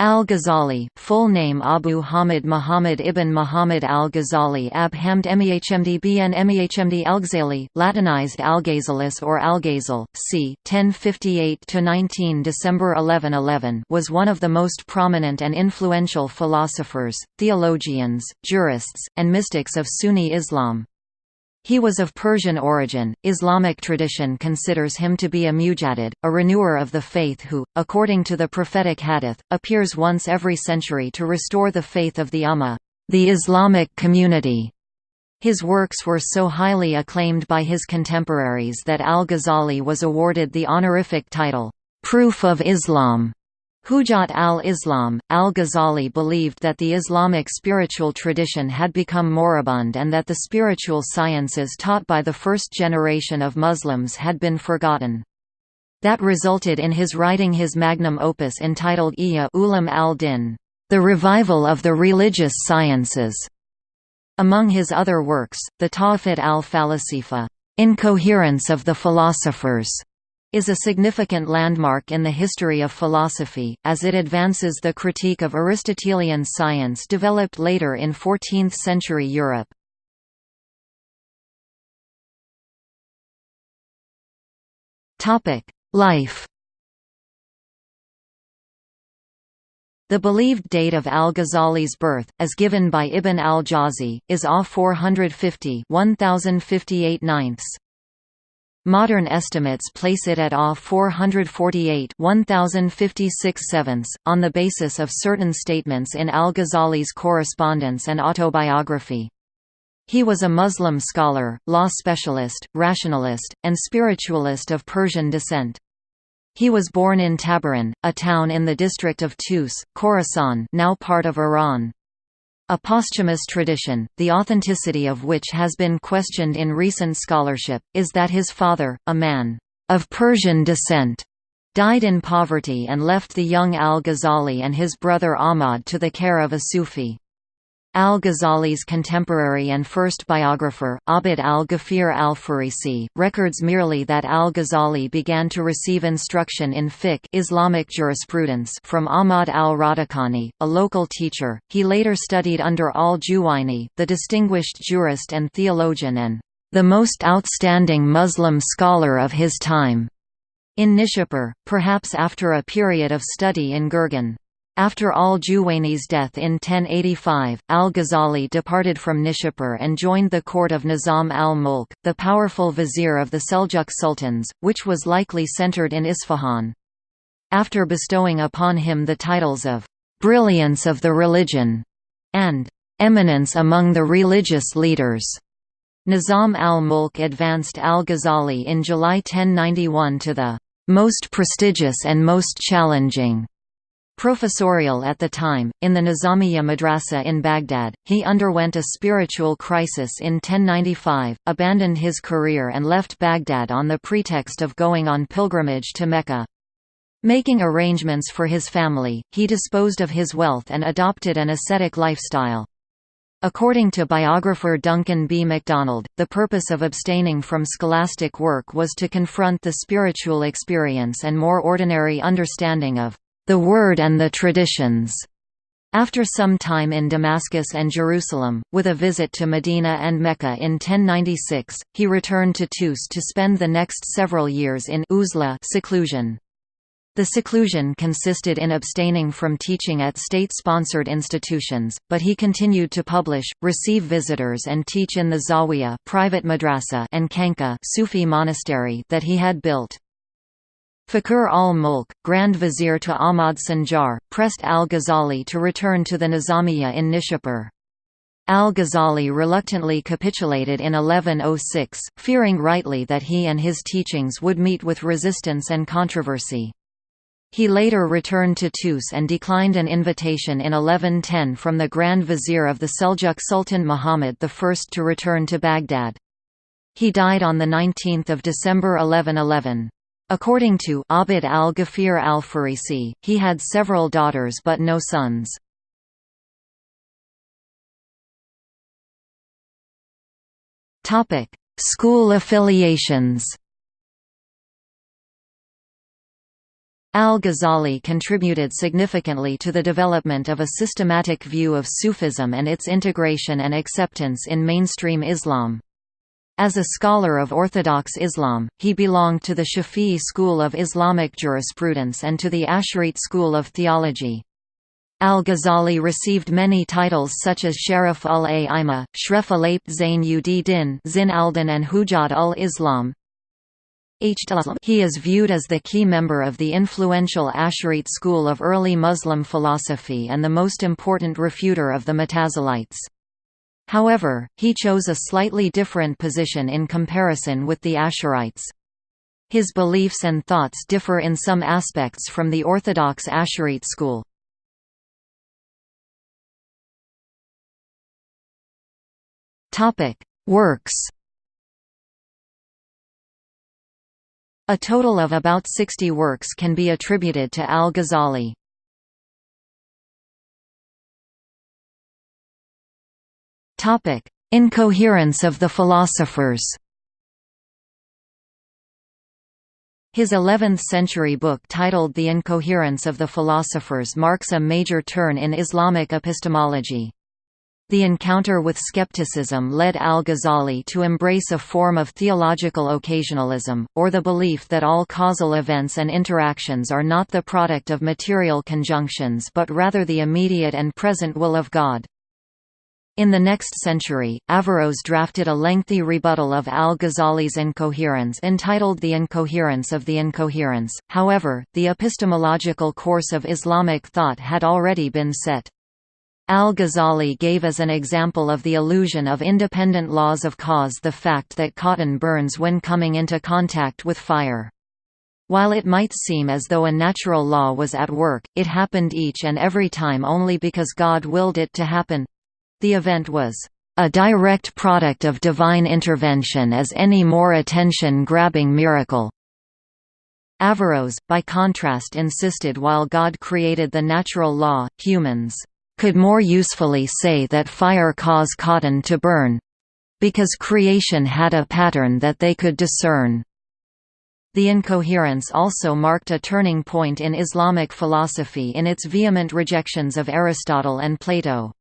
Al-Ghazali, full name Abu Hamid Muhammad ibn Muhammad al-Ghazali Ab Hamd Mehmd bn Mehmd al-Ghazali, Latinized Algazalis or Algazel, c. 1058–19 December 1111 was one of the most prominent and influential philosophers, theologians, jurists, and mystics of Sunni Islam. He was of Persian origin. Islamic tradition considers him to be a mujaddid, a renewer of the faith who, according to the prophetic hadith, appears once every century to restore the faith of the Ummah, the Islamic community. His works were so highly acclaimed by his contemporaries that al-Ghazali was awarded the honorific title, Proof of Islam, Hujat al-Islam, al-Ghazali believed that the Islamic spiritual tradition had become moribund and that the spiritual sciences taught by the first generation of Muslims had been forgotten. That resulted in his writing his magnum opus entitled Ihya Ulum al-Din, The Revival of the Religious Sciences. Among his other works, the Tahafut al-Falasifa, Incoherence of the Philosophers, is a significant landmark in the history of philosophy, as it advances the critique of Aristotelian science developed later in 14th-century Europe. Life The believed date of al-Ghazali's birth, as given by Ibn al-Jawzi, is AH 450 1058 ninths. Modern estimates place it at AH 448 1056 sevenths, on the basis of certain statements in al-Ghazali's correspondence and autobiography. He was a Muslim scholar, law specialist, rationalist, and spiritualist of Persian descent. He was born in Tabaran, a town in the district of Tus, Khorasan now part of Iran. A posthumous tradition, the authenticity of which has been questioned in recent scholarship, is that his father, a man of Persian descent, died in poverty and left the young al-Ghazali and his brother Ahmad to the care of a Sufi. Al-Ghazali's contemporary and first biographer, Abd al-Ghafir al-Farisi, records merely that al-Ghazali began to receive instruction in fiqh Islamic jurisprudence from Ahmad al-Radakani, a local teacher. He later studied under al-Juwayni, the distinguished jurist and theologian and the most outstanding Muslim scholar of his time, in Nishapur, perhaps after a period of study in Gurgan. After al-Juwayni's death in 1085, al-Ghazali departed from Nishapur and joined the court of Nizam al-Mulk, the powerful vizier of the Seljuk sultans, which was likely centered in Isfahan. After bestowing upon him the titles of «brilliance of the religion» and «eminence among the religious leaders», Nizam al-Mulk advanced al-Ghazali in July 1091 to the «most prestigious and most challenging» Professorial at the time, in the Nizamiya Madrasa in Baghdad, he underwent a spiritual crisis in 1095, abandoned his career and left Baghdad on the pretext of going on pilgrimage to Mecca. Making arrangements for his family, he disposed of his wealth and adopted an ascetic lifestyle. According to biographer Duncan B. MacDonald, the purpose of abstaining from scholastic work was to confront the spiritual experience and more ordinary understanding of the Word and the Traditions. After some time in Damascus and Jerusalem, with a visit to Medina and Mecca in 1096, he returned to Tus to spend the next several years in uzla seclusion. The seclusion consisted in abstaining from teaching at state-sponsored institutions, but he continued to publish, receive visitors and teach in the Zawiya private madrasa and khanqah Sufi monastery that he had built. Fakhr al-Mulk, Grand Vizier to Ahmad Sanjar, pressed al-Ghazali to return to the Nizamiya in Nishapur. Al-Ghazali reluctantly capitulated in 1106, fearing rightly that he and his teachings would meet with resistance and controversy. He later returned to Tus and declined an invitation in 1110 from the Grand Vizier of the Seljuk Sultan Muhammad I to return to Baghdad. He died on 19 December 1111. According to Abd al-Ghafir al-Farisi, he had several daughters but no sons. School affiliations Al-Ghazali contributed significantly to the development of a systematic view of Sufism and its integration and acceptance in mainstream Islam. As a scholar of Orthodox Islam, he belonged to the Shafi'i school of Islamic jurisprudence and to the Asharite school of theology. Al-Ghazali received many titles such as Sharif ul-A'imah, Shref Alayt Zain ud Din Zin al-Din and Hujjat ul-Islam. He is viewed as the key member of the influential Asharite school of early Muslim philosophy and the most important refuter of the Mutazilites. However, he chose a slightly different position in comparison with the Asharites. His beliefs and thoughts differ in some aspects from the orthodox Asharite school. Works A total of about 60 works can be attributed to al-Ghazali. Topic: Incoherence of the philosophers. His 11th-century book titled The Incoherence of the Philosophers marks a major turn in Islamic epistemology. The encounter with skepticism led al-Ghazali to embrace a form of theological occasionalism, or the belief that all causal events and interactions are not the product of material conjunctions but rather the immediate and present will of God. In the next century, Averroes drafted a lengthy rebuttal of al-Ghazali's incoherence entitled The Incoherence of the Incoherence, however, the epistemological course of Islamic thought had already been set. Al-Ghazali gave as an example of the illusion of independent laws of cause the fact that cotton burns when coming into contact with fire. While it might seem as though a natural law was at work, it happened each and every time only because God willed it to happen. The event was a direct product of divine intervention as any more attention-grabbing miracle. Averroes, by contrast insisted while God created the natural law, humans could more usefully say that fire cause cotton to burn because creation had a pattern that they could discern. The incoherence also marked a turning point in Islamic philosophy in its vehement rejections of Aristotle and Plato.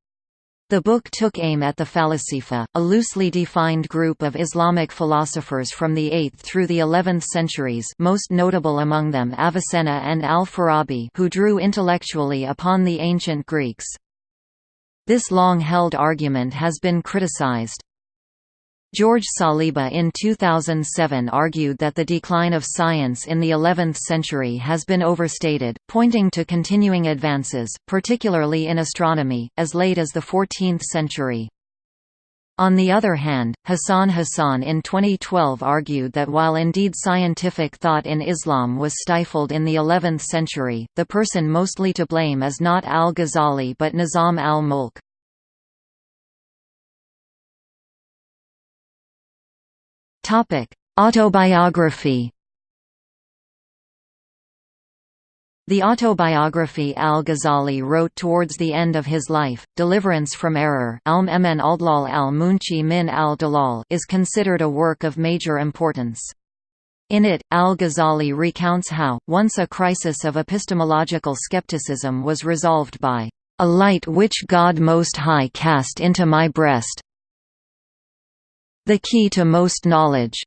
The book took aim at the Falasifa, a loosely defined group of Islamic philosophers from the 8th through the 11th centuries most notable among them Avicenna and al-Farabi who drew intellectually upon the ancient Greeks. This long-held argument has been criticized. George Saliba in 2007 argued that the decline of science in the 11th century has been overstated, pointing to continuing advances, particularly in astronomy, as late as the 14th century. On the other hand, Hassan Hassan in 2012 argued that while indeed scientific thought in Islam was stifled in the 11th century, the person mostly to blame is not al-Ghazali but Nizam al-Mulk. Autobiography The autobiography al-Ghazali wrote towards the end of his life, Deliverance from Error is considered a work of major importance. In it, al-Ghazali recounts how, once a crisis of epistemological skepticism was resolved by, "...a light which God Most High cast into my breast, the key to most knowledge.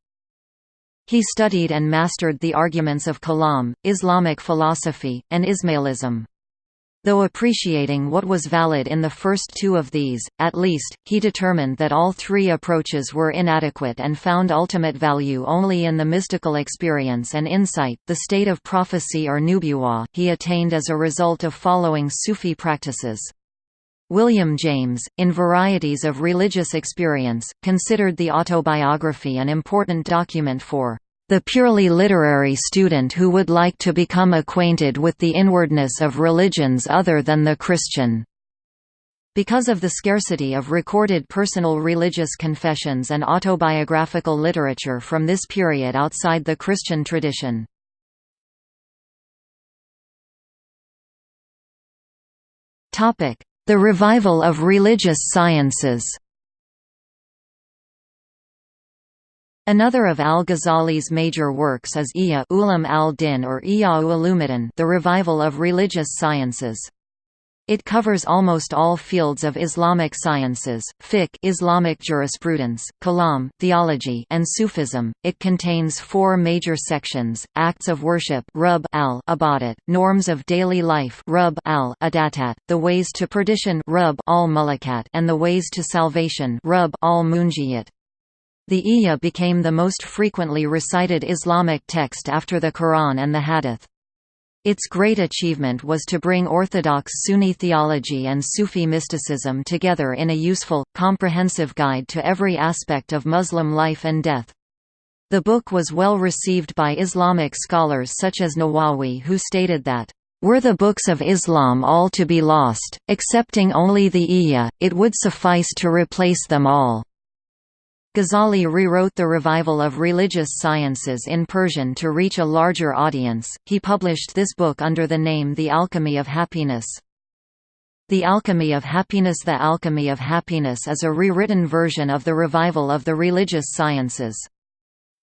He studied and mastered the arguments of Kalam, Islamic philosophy, and Ismailism. Though appreciating what was valid in the first two of these, at least, he determined that all three approaches were inadequate and found ultimate value only in the mystical experience and insight, the state of prophecy or nubuwa he attained as a result of following Sufi practices. William James, in Varieties of Religious Experience, considered the autobiography an important document for the purely literary student who would like to become acquainted with the inwardness of religions other than the Christian. Because of the scarcity of recorded personal religious confessions and autobiographical literature from this period outside the Christian tradition. Topic: the revival of religious sciences Another of al-Ghazali's major works is Ihya Ulam al-Din or Ihya Ulumuddin the revival of religious sciences. It covers almost all fields of Islamic sciences, fiqh Islamic jurisprudence, kalam theology and Sufism. It contains four major sections: acts of worship rub al ibadat, norms of daily life rub al adatat, the ways to perdition rub al mulakat, and the ways to salvation rub al munjiyat. The Ihya became the most frequently recited Islamic text after the Quran and the Hadith. Its great achievement was to bring orthodox Sunni theology and Sufi mysticism together in a useful, comprehensive guide to every aspect of Muslim life and death. The book was well received by Islamic scholars such as Nawawi who stated that, "...were the books of Islam all to be lost, excepting only the Ihya, it would suffice to replace them all." Ghazali rewrote the revival of religious sciences in Persian to reach a larger audience. He published this book under the name The Alchemy of Happiness. The Alchemy of Happiness The Alchemy of Happiness is a rewritten version of the revival of the religious sciences.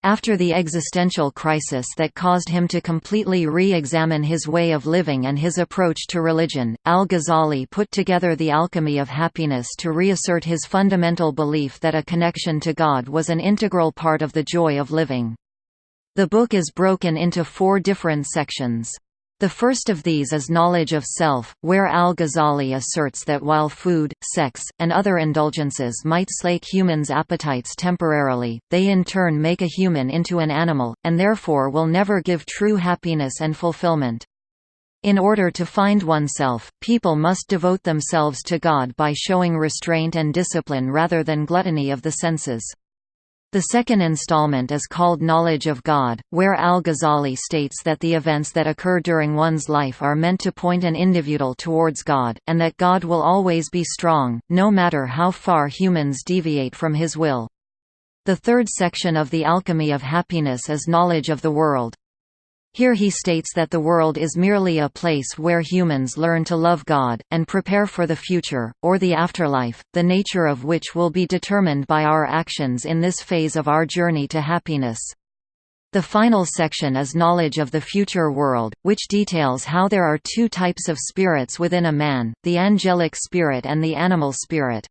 After the existential crisis that caused him to completely re-examine his way of living and his approach to religion, al-Ghazali put together the alchemy of happiness to reassert his fundamental belief that a connection to God was an integral part of the joy of living. The book is broken into four different sections. The first of these is knowledge of self, where al-Ghazali asserts that while food, sex, and other indulgences might slake humans' appetites temporarily, they in turn make a human into an animal, and therefore will never give true happiness and fulfillment. In order to find oneself, people must devote themselves to God by showing restraint and discipline rather than gluttony of the senses. The second installment is called Knowledge of God, where al-Ghazali states that the events that occur during one's life are meant to point an individual towards God, and that God will always be strong, no matter how far humans deviate from his will. The third section of the Alchemy of Happiness is knowledge of the world. Here he states that the world is merely a place where humans learn to love God, and prepare for the future, or the afterlife, the nature of which will be determined by our actions in this phase of our journey to happiness. The final section is knowledge of the future world, which details how there are two types of spirits within a man, the angelic spirit and the animal spirit.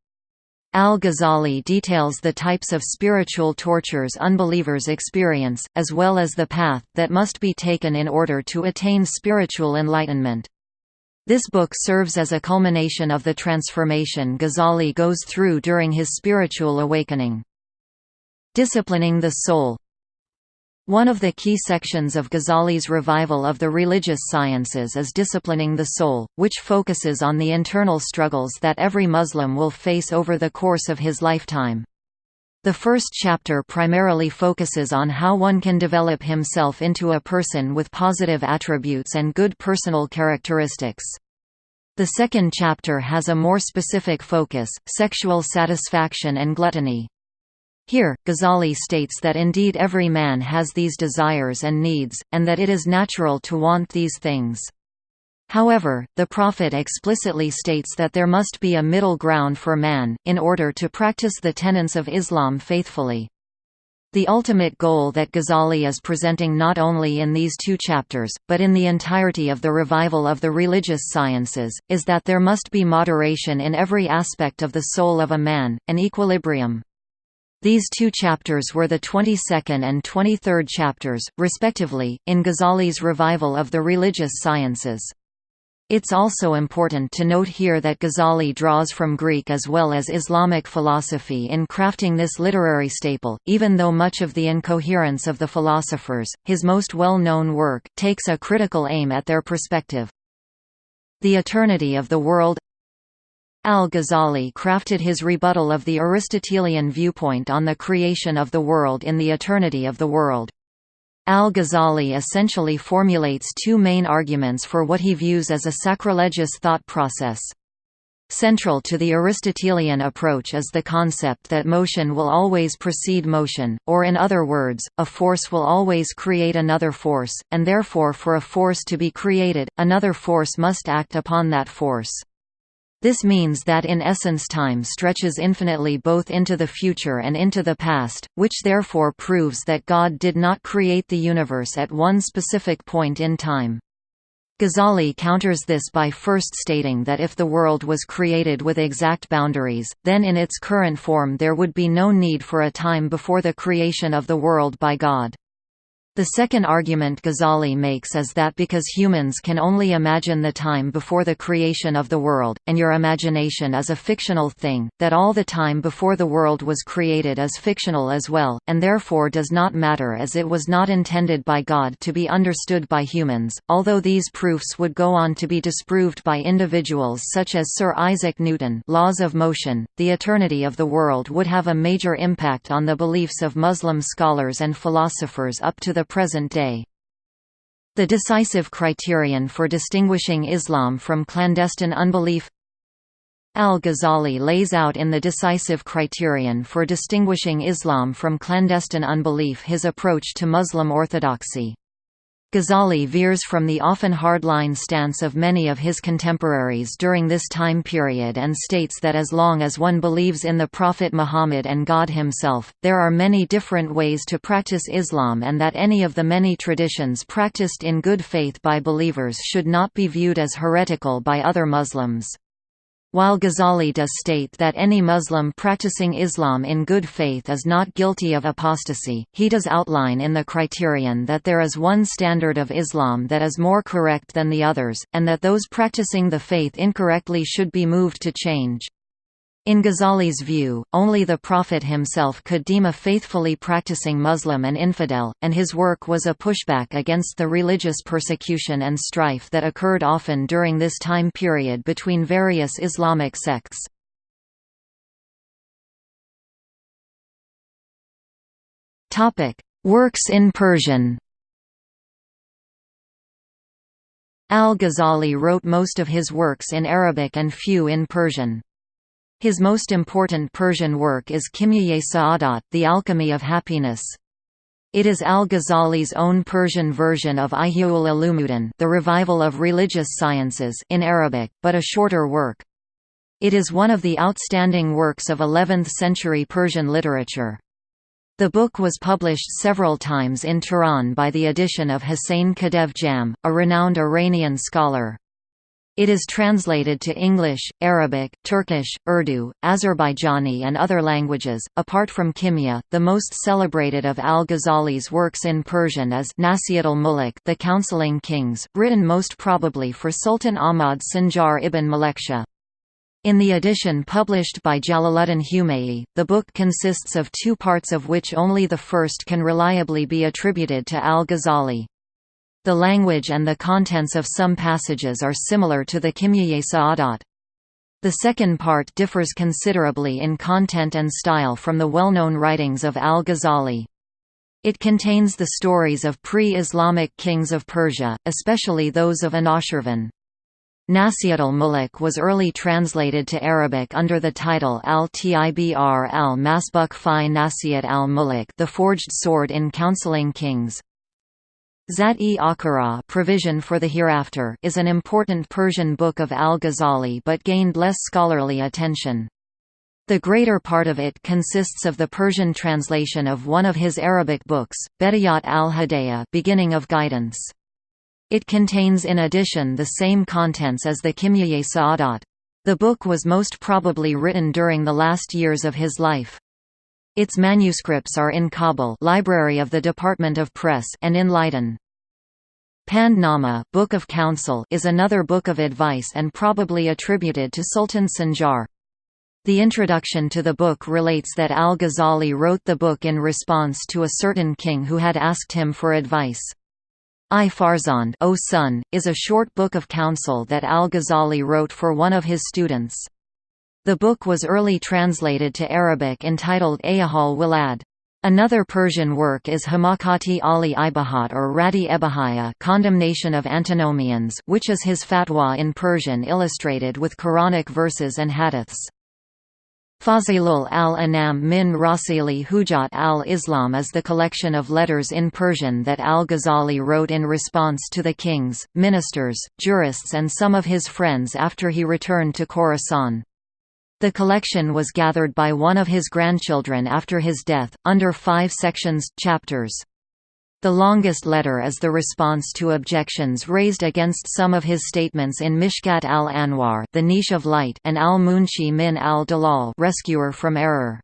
Al-Ghazali details the types of spiritual tortures unbelievers experience, as well as the path that must be taken in order to attain spiritual enlightenment. This book serves as a culmination of the transformation Ghazali goes through during his spiritual awakening. Disciplining the soul one of the key sections of Ghazali's revival of the religious sciences is disciplining the soul, which focuses on the internal struggles that every Muslim will face over the course of his lifetime. The first chapter primarily focuses on how one can develop himself into a person with positive attributes and good personal characteristics. The second chapter has a more specific focus, sexual satisfaction and gluttony. Here, Ghazali states that indeed every man has these desires and needs, and that it is natural to want these things. However, the Prophet explicitly states that there must be a middle ground for man, in order to practice the tenets of Islam faithfully. The ultimate goal that Ghazali is presenting not only in these two chapters, but in the entirety of the revival of the religious sciences, is that there must be moderation in every aspect of the soul of a man, an equilibrium. These two chapters were the 22nd and 23rd chapters, respectively, in Ghazali's revival of the religious sciences. It's also important to note here that Ghazali draws from Greek as well as Islamic philosophy in crafting this literary staple, even though much of the incoherence of the philosophers, his most well-known work, takes a critical aim at their perspective. The Eternity of the World Al-Ghazali crafted his rebuttal of the Aristotelian viewpoint on the creation of the world in the eternity of the world. Al-Ghazali essentially formulates two main arguments for what he views as a sacrilegious thought process. Central to the Aristotelian approach is the concept that motion will always precede motion, or in other words, a force will always create another force, and therefore for a force to be created, another force must act upon that force. This means that in essence time stretches infinitely both into the future and into the past, which therefore proves that God did not create the universe at one specific point in time. Ghazali counters this by first stating that if the world was created with exact boundaries, then in its current form there would be no need for a time before the creation of the world by God. The second argument Ghazali makes is that because humans can only imagine the time before the creation of the world, and your imagination is a fictional thing, that all the time before the world was created is fictional as well, and therefore does not matter as it was not intended by God to be understood by humans, although these proofs would go on to be disproved by individuals such as Sir Isaac Newton. Laws of motion, the eternity of the world would have a major impact on the beliefs of Muslim scholars and philosophers up to the present day. The decisive criterion for distinguishing Islam from clandestine unbelief Al-Ghazali lays out in the decisive criterion for distinguishing Islam from clandestine unbelief his approach to Muslim orthodoxy. Ghazali veers from the often hardline stance of many of his contemporaries during this time period and states that as long as one believes in the Prophet Muhammad and God himself, there are many different ways to practice Islam and that any of the many traditions practiced in good faith by believers should not be viewed as heretical by other Muslims. While Ghazali does state that any Muslim practicing Islam in good faith is not guilty of apostasy, he does outline in the criterion that there is one standard of Islam that is more correct than the others, and that those practicing the faith incorrectly should be moved to change. In Ghazali's view, only the Prophet himself could deem a faithfully practicing Muslim an infidel, and his work was a pushback against the religious persecution and strife that occurred often during this time period between various Islamic sects. Works in Persian Al-Ghazali wrote most of his works in Arabic and few in Persian. His most important Persian work is Kimya Sa'adat, The Alchemy of Happiness. It is al-Ghazali's own Persian version of Ihyaul Ulumuddin The Revival of Religious Sciences in Arabic, but a shorter work. It is one of the outstanding works of 11th-century Persian literature. The book was published several times in Tehran by the edition of Hussein Khadev Jam, a renowned Iranian scholar. It is translated to English, Arabic, Turkish, Urdu, Azerbaijani and other languages. Apart from Kimya, the most celebrated of al-Ghazali's works in Persian is Nasihat al-Muluk, The Counseling Kings, written most probably for Sultan Ahmad Sanjar ibn Malikshah. In the edition published by Jalaluddin Humayi, the book consists of two parts of which only the first can reliably be attributed to al-Ghazali. The language and the contents of some passages are similar to the Kimya Sa'adat. The second part differs considerably in content and style from the well-known writings of al-Ghazali. It contains the stories of pre-Islamic kings of Persia, especially those of Anushirvan. Al-Muluk was early translated to Arabic under the title al-Tibr al-Masbuk fi Nasihat al-Muluk The Forged Sword in Counseling Kings. Zat-e Provision for the Hereafter is an important Persian book of al-Ghazali but gained less scholarly attention. The greater part of it consists of the Persian translation of one of his Arabic books, Bedayat al-Hidayah Beginning of Guidance. It contains in addition the same contents as the Kimya Sa'adat. The book was most probably written during the last years of his life. Its manuscripts are in Kabul Library of the Department of Press and in Leiden. Pand Nama Book of Counsel is another book of advice and probably attributed to Sultan Sanjar. The introduction to the book relates that al-Ghazali wrote the book in response to a certain king who had asked him for advice. I Farzand o son, is a short book of counsel that al-Ghazali wrote for one of his students. The book was early translated to Arabic entitled Ayahal Wilad. Another Persian work is Hamakati Ali Ibahat or Radi Ebahaya Condemnation of Antinomians which is his fatwa in Persian illustrated with Quranic verses and hadiths. Fazilul al-Anam min Rasili Hujat al-Islam is the collection of letters in Persian that al-Ghazali wrote in response to the kings, ministers, jurists and some of his friends after he returned to Khorasan. The collection was gathered by one of his grandchildren after his death, under five sections chapters. The longest letter is the response to objections raised against some of his statements in Mishkat al-Anwar the Niche of Light and al-Munqidh min al-Dalal Rescuer from Error.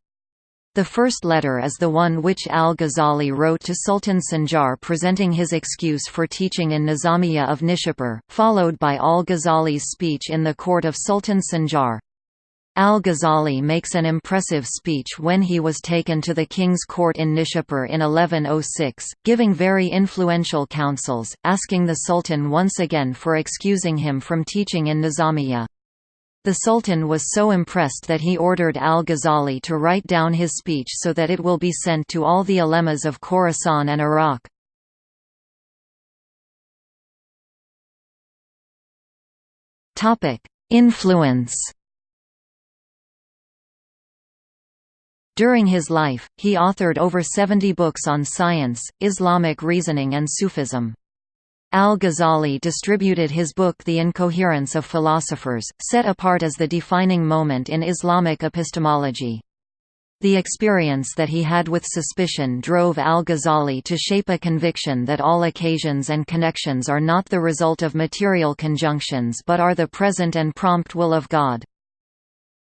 The first letter is the one which al-Ghazali wrote to Sultan Sanjar presenting his excuse for teaching in Nizamiya of Nishapur, followed by al-Ghazali's speech in the court of Sultan Sanjar. Al-Ghazali makes an impressive speech when he was taken to the king's court in Nishapur in 1106, giving very influential counsels, asking the sultan once again for excusing him from teaching in Nizamiya. The sultan was so impressed that he ordered al-Ghazali to write down his speech so that it will be sent to all the ulemas of Khorasan and Iraq. Influence During his life, he authored over 70 books on science, Islamic reasoning and Sufism. Al-Ghazali distributed his book The Incoherence of Philosophers, set apart as the defining moment in Islamic epistemology. The experience that he had with suspicion drove al-Ghazali to shape a conviction that all occasions and connections are not the result of material conjunctions but are the present and prompt will of God.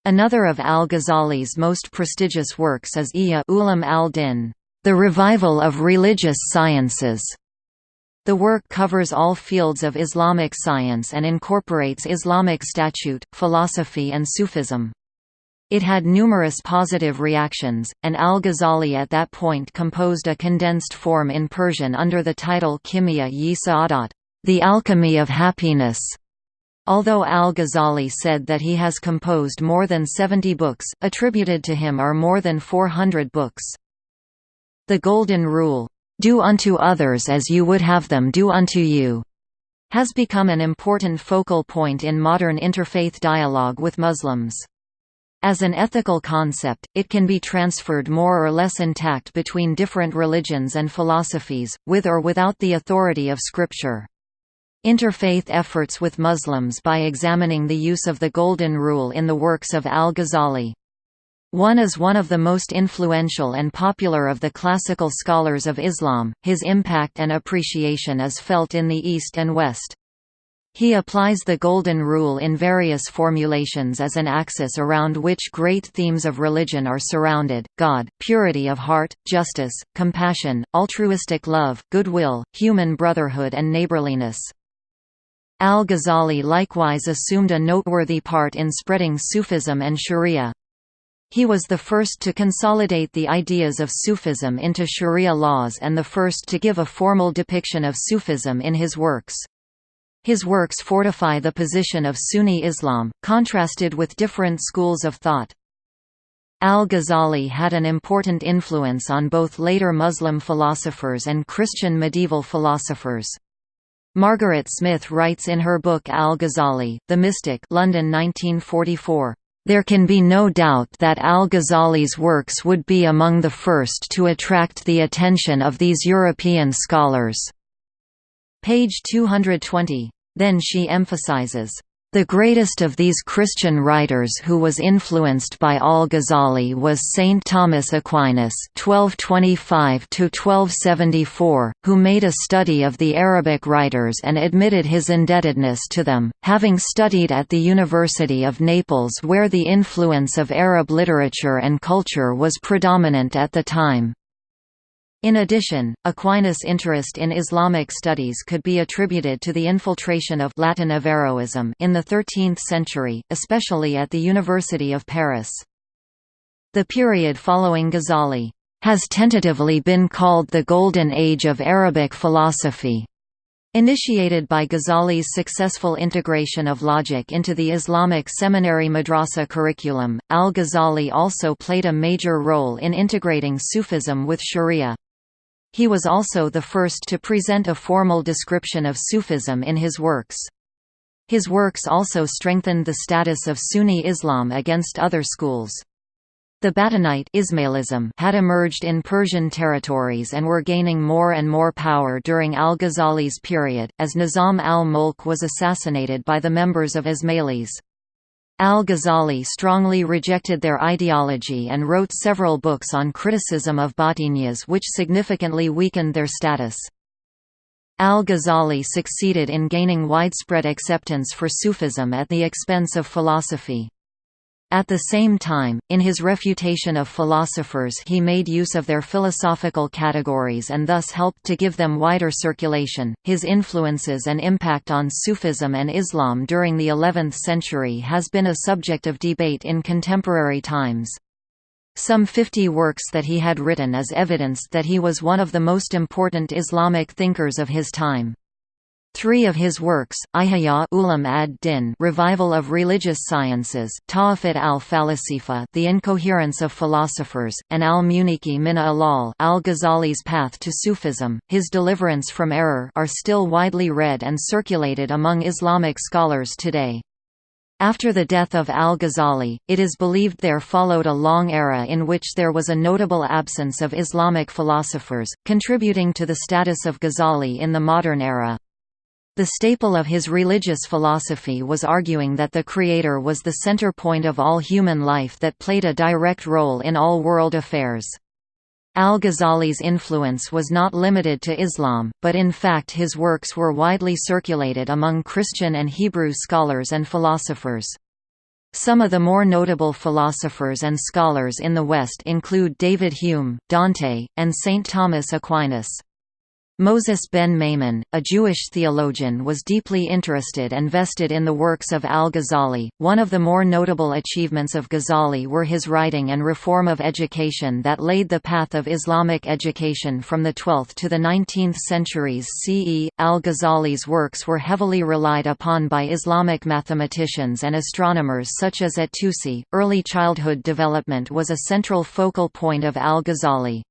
Another of al-Ghazali's most prestigious works is Ihya Ulum al-Din, The Revival of Religious Sciences. The work covers all fields of Islamic science and incorporates Islamic statute, philosophy and Sufism. It had numerous positive reactions, and al-Ghazali at that point composed a condensed form in Persian under the title Kimia-yi Sa'adat, The Alchemy of Happiness. Although al-Ghazali said that he has composed more than 70 books, attributed to him are more than 400 books. The Golden Rule, "'Do unto others as you would have them do unto you' has become an important focal point in modern interfaith dialogue with Muslims. As an ethical concept, it can be transferred more or less intact between different religions and philosophies, with or without the authority of scripture. Interfaith efforts with Muslims by examining the use of the Golden Rule in the works of al-Ghazali. One is one of the most influential and popular of the classical scholars of Islam, his impact and appreciation is felt in the East and West. He applies the Golden Rule in various formulations as an axis around which great themes of religion are surrounded, God, purity of heart, justice, compassion, altruistic love, goodwill, human brotherhood and neighborliness. Al-Ghazali likewise assumed a noteworthy part in spreading Sufism and Sharia. He was the first to consolidate the ideas of Sufism into Sharia laws and the first to give a formal depiction of Sufism in his works. His works fortify the position of Sunni Islam, contrasted with different schools of thought. Al-Ghazali had an important influence on both later Muslim philosophers and Christian medieval philosophers. Margaret Smith writes in her book Al-Ghazali, The Mystic London 1944, "...there can be no doubt that Al-Ghazali's works would be among the first to attract the attention of these European scholars." Page 220. Then she emphasizes, the greatest of these Christian writers who was influenced by al-Ghazali was Saint Thomas Aquinas (1225–1274), who made a study of the Arabic writers and admitted his indebtedness to them, having studied at the University of Naples where the influence of Arab literature and culture was predominant at the time. In addition, Aquinas' interest in Islamic studies could be attributed to the infiltration of Latin Averroism in the 13th century, especially at the University of Paris. The period following Ghazali has tentatively been called the Golden Age of Arabic philosophy. Initiated by Ghazali's successful integration of logic into the Islamic seminary madrasa curriculum, al-Ghazali also played a major role in integrating Sufism with Sharia. He was also the first to present a formal description of Sufism in his works. His works also strengthened the status of Sunni Islam against other schools. The Batinite Ismailism had emerged in Persian territories and were gaining more and more power during al-Ghazali's period, as Nizam al-Mulk was assassinated by the members of Ismailis. Al-Ghazali strongly rejected their ideology and wrote several books on criticism of Batiniyas which significantly weakened their status. Al-Ghazali succeeded in gaining widespread acceptance for Sufism at the expense of philosophy. At the same time, in his refutation of philosophers he made use of their philosophical categories and thus helped to give them wider circulation. His influences and impact on Sufism and Islam during the 11th century has been a subject of debate in contemporary times. Some 50 works that he had written is evidence that he was one of the most important Islamic thinkers of his time. Three of his works, Ihya Ulam ad-Din Revival of Religious Sciences, Tahafut al-Falasifa The Incoherence of Philosophers, and al-Muniki min Alal al-Ghazali's Path to Sufism, His Deliverance from Error are still widely read and circulated among Islamic scholars today. After the death of al-Ghazali, it is believed there followed a long era in which there was a notable absence of Islamic philosophers, contributing to the status of Ghazali in the modern era. The staple of his religious philosophy was arguing that the Creator was the center point of all human life that played a direct role in all world affairs. Al-Ghazali's influence was not limited to Islam, but in fact his works were widely circulated among Christian and Hebrew scholars and philosophers. Some of the more notable philosophers and scholars in the West include David Hume, Dante, and St. Thomas Aquinas. Moses ben Maimon, a Jewish theologian was deeply interested and vested in the works of al-Ghazali. One of the more notable achievements of Ghazali were his writing and reform of education that laid the path of Islamic education from the 12th to the 19th centuries CE. Al-Ghazali's works were heavily relied upon by Islamic mathematicians and astronomers such as at-Tusi. Early childhood development was a central focal point of al-Ghazali.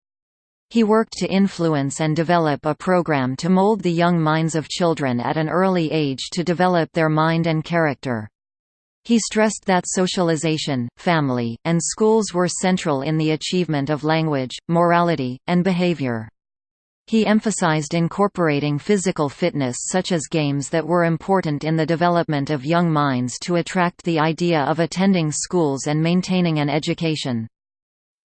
He worked to influence and develop a program to mold the young minds of children at an early age to develop their mind and character. He stressed that socialization, family, and schools were central in the achievement of language, morality, and behavior. He emphasized incorporating physical fitness such as games that were important in the development of young minds to attract the idea of attending schools and maintaining an education.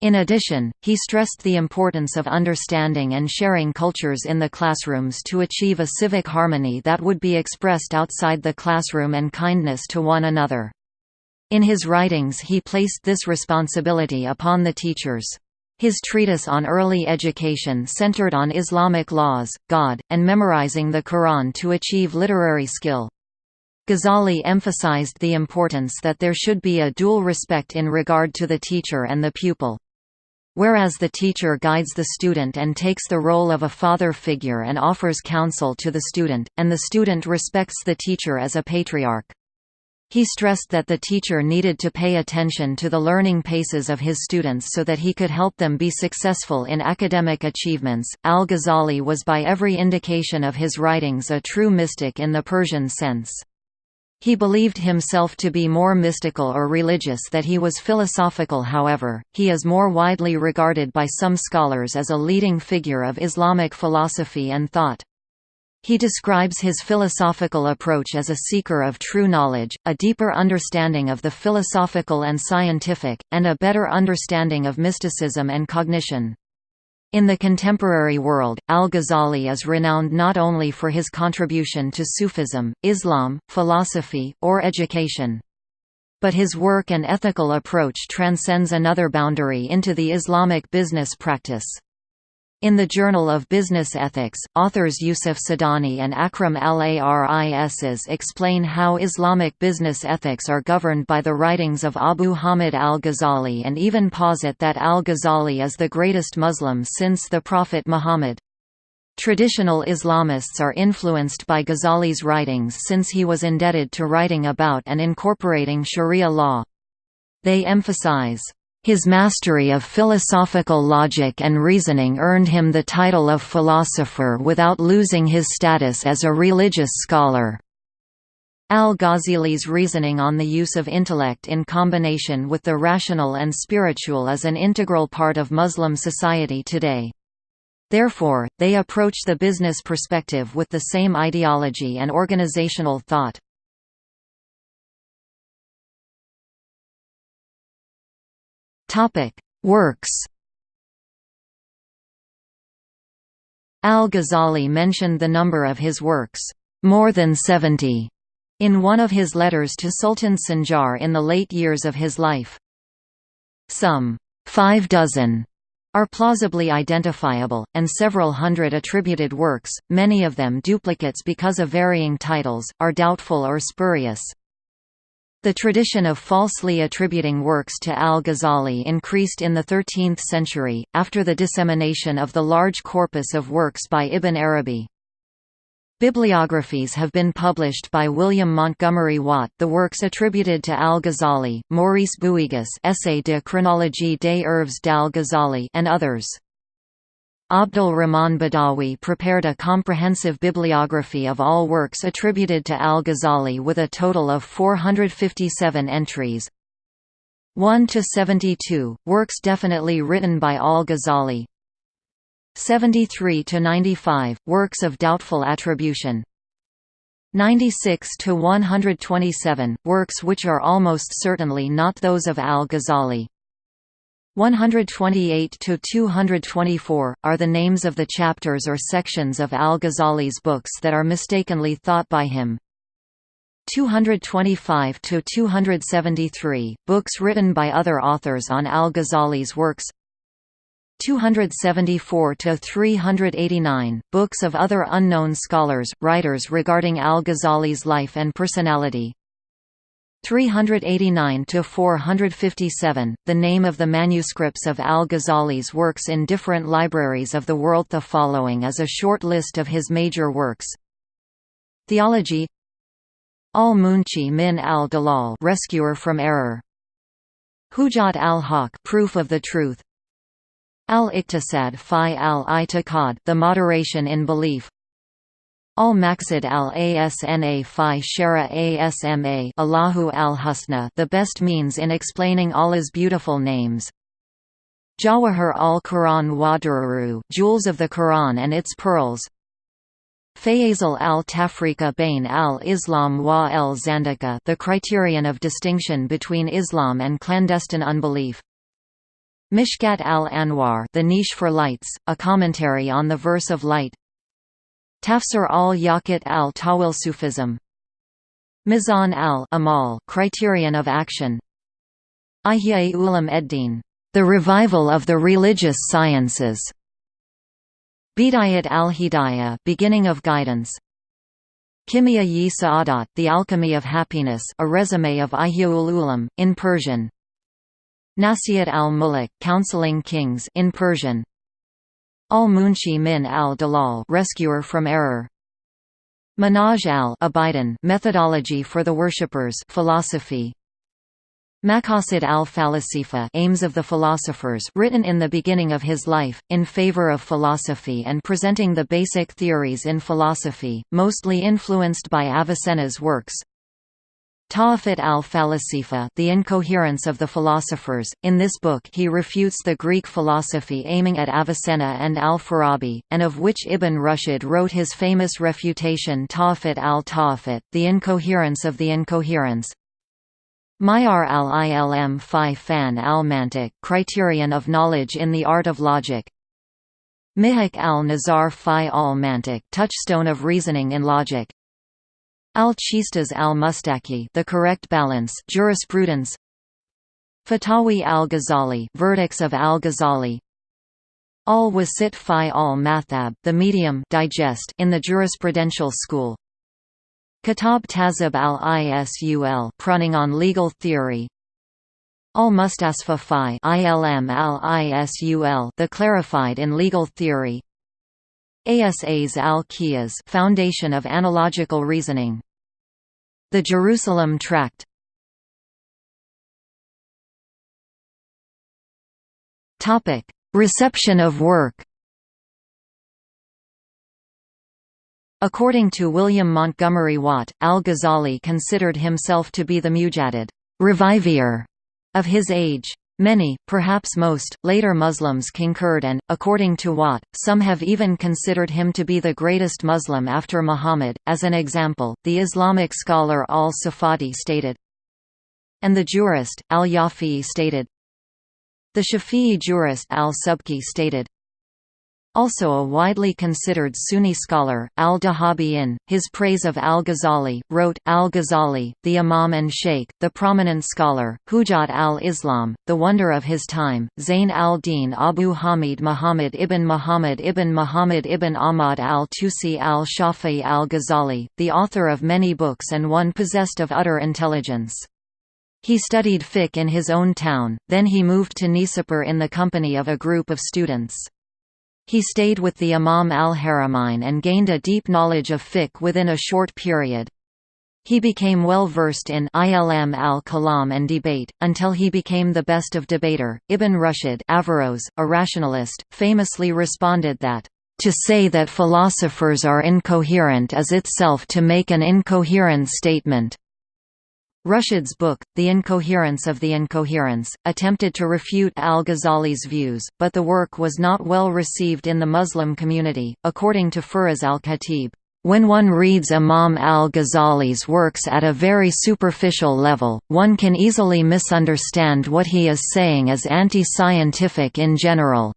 In addition, he stressed the importance of understanding and sharing cultures in the classrooms to achieve a civic harmony that would be expressed outside the classroom and kindness to one another. In his writings he placed this responsibility upon the teachers. His treatise on early education centered on Islamic laws, God, and memorizing the Quran to achieve literary skill. Ghazali emphasized the importance that there should be a dual respect in regard to the teacher and the pupil. Whereas the teacher guides the student and takes the role of a father figure and offers counsel to the student, and the student respects the teacher as a patriarch. He stressed that the teacher needed to pay attention to the learning paces of his students so that he could help them be successful in academic achievements. Al Ghazali was by every indication of his writings a true mystic in the Persian sense. He believed himself to be more mystical or religious that he was philosophical however, he is more widely regarded by some scholars as a leading figure of Islamic philosophy and thought. He describes his philosophical approach as a seeker of true knowledge, a deeper understanding of the philosophical and scientific, and a better understanding of mysticism and cognition. In the contemporary world, al-Ghazali is renowned not only for his contribution to Sufism, Islam, philosophy, or education. But his work and ethical approach transcends another boundary into the Islamic business practice. In the Journal of Business Ethics, authors Yusuf Sidani and Akram al-Aris explain how Islamic business ethics are governed by the writings of Abu Hamid al-Ghazali and even posit that al-Ghazali is the greatest Muslim since the Prophet Muhammad. Traditional Islamists are influenced by Ghazali's writings since he was indebted to writing about and incorporating Sharia law. They emphasize his mastery of philosophical logic and reasoning earned him the title of philosopher without losing his status as a religious scholar. Al-Ghazali's reasoning on the use of intellect in combination with the rational and spiritual is an integral part of Muslim society today. Therefore, they approach the business perspective with the same ideology and organizational thought. Works Al-Ghazali mentioned the number of his works, more than 70, in one of his letters to Sultan Sanjar in the late years of his life. Some five dozen are plausibly identifiable, and several hundred attributed works, many of them duplicates because of varying titles, are doubtful or spurious. The tradition of falsely attributing works to al-Ghazali increased in the 13th century, after the dissemination of the large corpus of works by Ibn Arabi. Bibliographies have been published by William Montgomery Watt the works attributed to al-Ghazali, Maurice Bouyges Essai de chronologie des œuvres d'al-Ghazali and others. Abdul Rahman Badawi prepared a comprehensive bibliography of all works attributed to al-Ghazali with a total of 457 entries. 1 to 72 works definitely written by al-Ghazali, 73 to 95 works of doubtful attribution. 96 to 127 works which are almost certainly not those of al-Ghazali 128 to 224 are the names of the chapters or sections of al-Ghazali's books that are mistakenly thought by him. 225 to 273 books written by other authors on al-Ghazali's works. 274 to 389 books of other unknown scholars writers regarding al-Ghazali's life and personality 389 to 457 the name of the manuscripts of al-Ghazali's works in different libraries of the world. The following is a short list of his major works. Theology. Al-Munqidh min al-Dalal rescuer from error. Hujat al-Haq proof of the truth. Al-Iqtisad fi al-I'tiqad the moderation in belief Al-Maqsad al-Asna fi Shara Asma Allahu al-Husna the best means in explaining Allah's beautiful names. Jawahir al-Quran wa jewels of the Quran and its pearls. Faysal al-Tafriqa bain al-Islam wa al-Zandaka the criterion of distinction between Islam and clandestine unbelief. Mishkat al-Anwar The Niche for Lights, a commentary on the verse of light Tafsir al-Yaqut al-Tawil Sufism. Mizan al-Amal Criterion of Action. Ihya Ulam Eddin The Revival of the Religious Sciences. Bidayat al-Hidayah Beginning of Guidance. Kimia yi Sa'adat The Alchemy of Happiness a resume of Ihyaul Ulam, in Persian. Nasihat al-Muluk counseling kings in Persian Al-Munqidh min al-Dalal rescuer from error. Minhaj al-Abidin methodology for the worshippers philosophy. Maqasid al-Falasifa aims of the philosophers written in the beginning of his life, in favor of philosophy and presenting the basic theories in philosophy, mostly influenced by Avicenna's works, Tahafut al-Falasifa The Incoherence of the Philosophers. In this book he refutes the Greek philosophy aiming at Avicenna and al-Farabi, and of which Ibn Rushd wrote his famous refutation Tahafut al-Tahafut, The Incoherence of the Incoherence. Mayar al-Ilm fi fan al-Mantiq Criterion of Knowledge in the Art of Logic. Mihak al-Nazar fi al-Mantiq Touchstone of Reasoning in Logic. Al-Qistas al-Mustaki The Correct Balance Jurisprudence. Fatawi al-Ghazali Verdicts of al-Ghazali. Al-Wasit fi al-Mathab The Medium digest in the Jurisprudential School. Kitab Tazib al-Isul Prunning on Legal Theory. Al-Mustasfa fi ilm al-Isul The Clarified in Legal Theory. Asas al-Qiyas Foundation of Analogical Reasoning The Jerusalem Tract. Topic. Reception of work. According to William Montgomery Watt, al-Ghazali considered himself to be the mujaddid revivier of his age. Many, perhaps most, later Muslims concurred and, according to Watt, some have even considered him to be the greatest Muslim after Muhammad. As an example, the Islamic scholar al-Safadi stated, and the jurist, al-Yafi'i stated, the Shafi'i jurist al-Subki stated, also a widely considered Sunni scholar, al-Dhahabi in, his praise of al-Ghazali, wrote, al-Ghazali, the Imam and Sheikh, the prominent scholar, Hujat al-Islam, the wonder of his time, Zayn al-Din Abu Hamid Muhammad ibn Muhammad ibn Muhammad ibn Ahmad al-Tusi al-Shafi'i al-Ghazali, the author of many books and one possessed of utter intelligence. He studied fiqh in his own town, then he moved to Nishapur in the company of a group of students. He stayed with the Imam al-Haramain and gained a deep knowledge of fiqh within a short period. He became well versed in ilm al-kalam and debate, until he became the best of debater. Ibn Rushd Averroes, a rationalist, famously responded that, "...to say that philosophers are incoherent is itself to make an incoherent statement." Rushd's book, The Incoherence of the Incoherence, attempted to refute al-Ghazali's views, but the work was not well received in the Muslim community, according to Firas al-Khatib. When one reads Imam al-Ghazali's works at a very superficial level, one can easily misunderstand what he is saying as anti-scientific in general.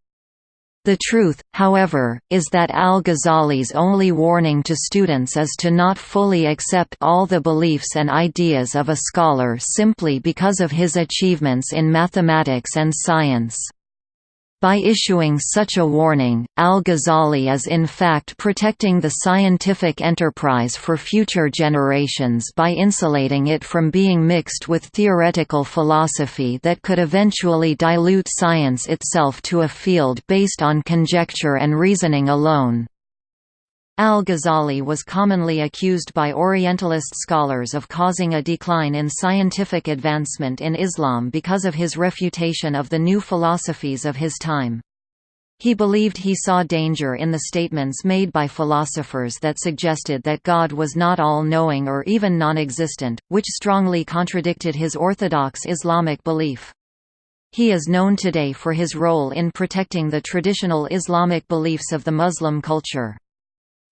The truth, however, is that al-Ghazali's only warning to students is to not fully accept all the beliefs and ideas of a scholar simply because of his achievements in mathematics and science. By issuing such a warning, al-Ghazali is in fact protecting the scientific enterprise for future generations by insulating it from being mixed with theoretical philosophy that could eventually dilute science itself to a field based on conjecture and reasoning alone. Al-Ghazali was commonly accused by Orientalist scholars of causing a decline in scientific advancement in Islam because of his refutation of the new philosophies of his time. He believed he saw danger in the statements made by philosophers that suggested that God was not all-knowing or even non-existent, which strongly contradicted his orthodox Islamic belief. He is known today for his role in protecting the traditional Islamic beliefs of the Muslim culture.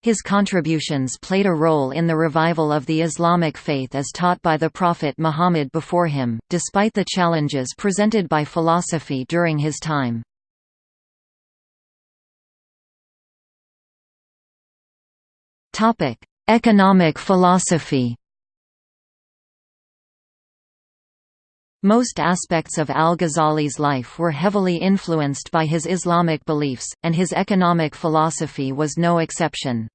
His contributions played a role in the revival of the Islamic faith as taught by the Prophet Muhammad before him, despite the challenges presented by philosophy during his time. Economic philosophy Most aspects of al-Ghazali's life were heavily influenced by his Islamic beliefs, and his economic philosophy was no exception.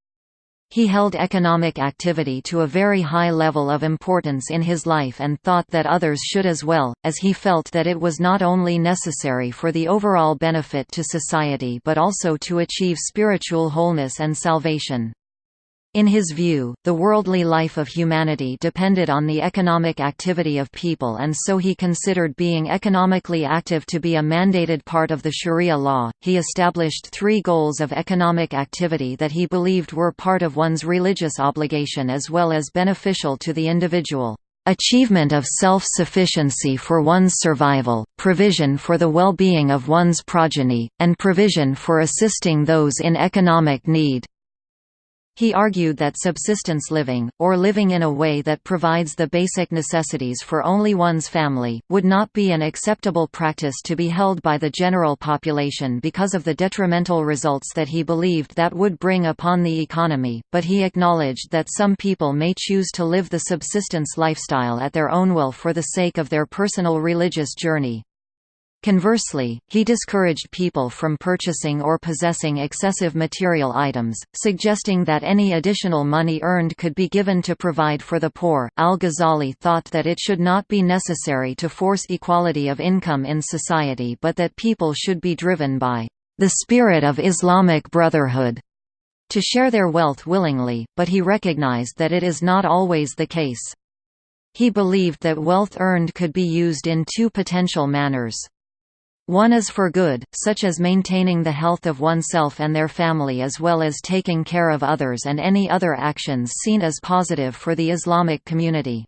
He held economic activity to a very high level of importance in his life and thought that others should as well, as he felt that it was not only necessary for the overall benefit to society but also to achieve spiritual wholeness and salvation. In his view, the worldly life of humanity depended on the economic activity of people and so he considered being economically active to be a mandated part of the Sharia law. He established three goals of economic activity that he believed were part of one's religious obligation as well as beneficial to the individual. Achievement of self-sufficiency for one's survival, provision for the well-being of one's progeny, and provision for assisting those in economic need. He argued that subsistence living, or living in a way that provides the basic necessities for only one's family, would not be an acceptable practice to be held by the general population because of the detrimental results that he believed that would bring upon the economy, but he acknowledged that some people may choose to live the subsistence lifestyle at their own will for the sake of their personal religious journey. Conversely, he discouraged people from purchasing or possessing excessive material items, suggesting that any additional money earned could be given to provide for the poor. Al Ghazali thought that it should not be necessary to force equality of income in society but that people should be driven by the spirit of Islamic brotherhood to share their wealth willingly, but he recognized that it is not always the case. He believed that wealth earned could be used in two potential manners. One is for good, such as maintaining the health of oneself and their family as well as taking care of others and any other actions seen as positive for the Islamic community.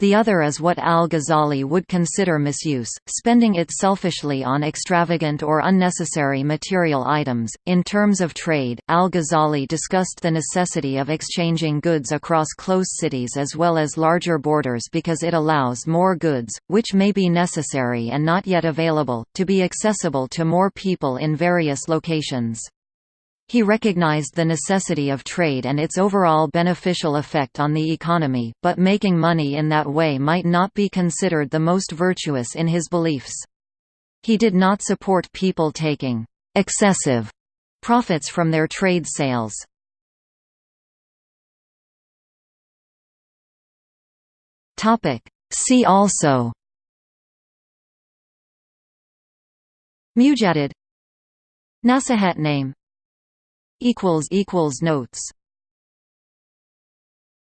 The other is what al-Ghazali would consider misuse, spending it selfishly on extravagant or unnecessary material items. In terms of trade, al-Ghazali discussed the necessity of exchanging goods across close cities as well as larger borders because it allows more goods, which may be necessary and not yet available, to be accessible to more people in various locations. He recognized the necessity of trade and its overall beneficial effect on the economy, but making money in that way might not be considered the most virtuous in his beliefs. He did not support people taking excessive profits from their trade sales. See also Mujaddid Nasihat name Notes